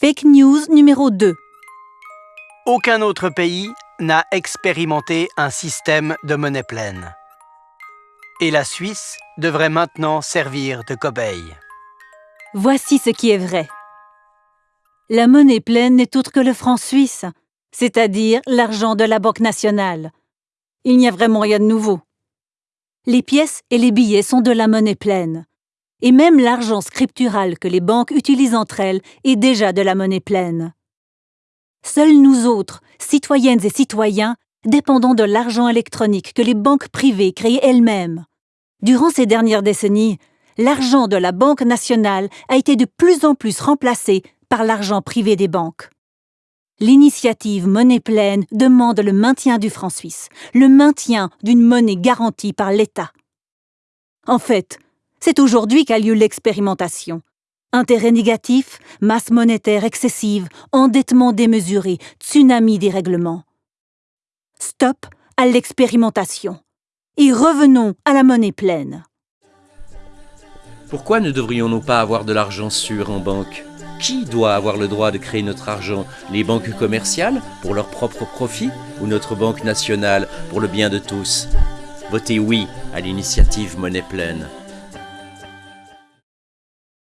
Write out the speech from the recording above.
Fake news numéro 2. Aucun autre pays n'a expérimenté un système de monnaie pleine. Et la Suisse devrait maintenant servir de cobaye. Voici ce qui est vrai. La monnaie pleine n'est autre que le franc suisse, c'est-à-dire l'argent de la Banque nationale. Il n'y a vraiment rien de nouveau. Les pièces et les billets sont de la monnaie pleine. Et même l'argent scriptural que les banques utilisent entre elles est déjà de la monnaie pleine. Seuls nous autres, citoyennes et citoyens, dépendons de l'argent électronique que les banques privées créent elles-mêmes. Durant ces dernières décennies, l'argent de la Banque nationale a été de plus en plus remplacé par l'argent privé des banques. L'initiative Monnaie pleine demande le maintien du franc suisse, le maintien d'une monnaie garantie par l'État. En fait, c'est aujourd'hui qu'a lieu l'expérimentation. Intérêt négatif, masse monétaire excessive, endettement démesuré, tsunami des règlements. Stop à l'expérimentation. Et revenons à la monnaie pleine. Pourquoi ne devrions-nous pas avoir de l'argent sûr en banque? Qui doit avoir le droit de créer notre argent? Les banques commerciales pour leur propre profit ou notre banque nationale pour le bien de tous? Votez oui à l'initiative Monnaie pleine.